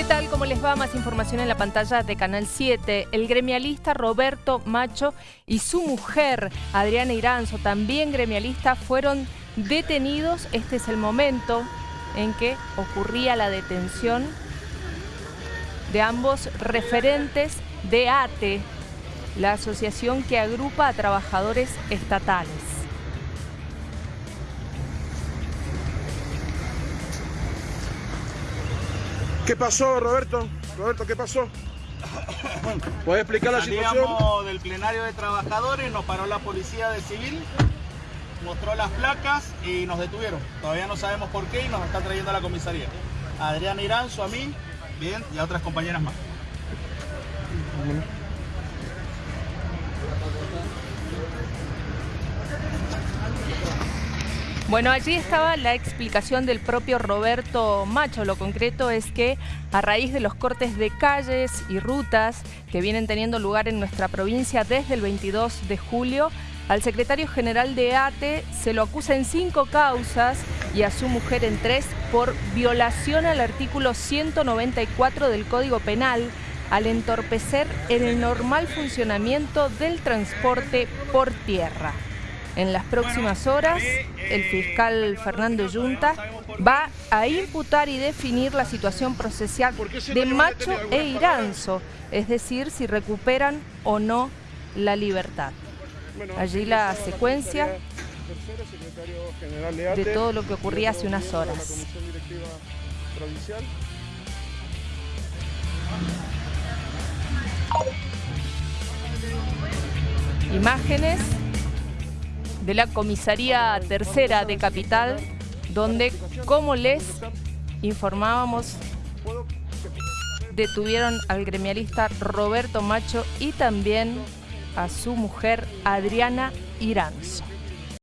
¿Qué tal? ¿Cómo les va? Más información en la pantalla de Canal 7. El gremialista Roberto Macho y su mujer, Adriana Iranzo, también gremialista, fueron detenidos. Este es el momento en que ocurría la detención de ambos referentes de ATE, la asociación que agrupa a trabajadores estatales. ¿Qué pasó, Roberto? Roberto, ¿qué pasó? ¿Puedes explicar la situación? Salíamos del plenario de trabajadores, nos paró la policía de civil, mostró las placas y nos detuvieron. Todavía no sabemos por qué y nos está trayendo a la comisaría. Adriana Iranzo, a mí, bien, y a otras compañeras más. Bueno, allí estaba la explicación del propio Roberto Macho. Lo concreto es que a raíz de los cortes de calles y rutas que vienen teniendo lugar en nuestra provincia desde el 22 de julio, al secretario general de ATE se lo acusa en cinco causas y a su mujer en tres por violación al artículo 194 del Código Penal al entorpecer el normal funcionamiento del transporte por tierra. En las próximas horas, el fiscal Fernando Yunta va a imputar y definir la situación procesal de Macho e Iranzo, es decir, si recuperan o no la libertad. Allí la secuencia de todo lo que ocurría hace unas horas. Imágenes de la Comisaría Tercera de Capital, donde, como les informábamos, detuvieron al gremialista Roberto Macho y también a su mujer Adriana Iranzo.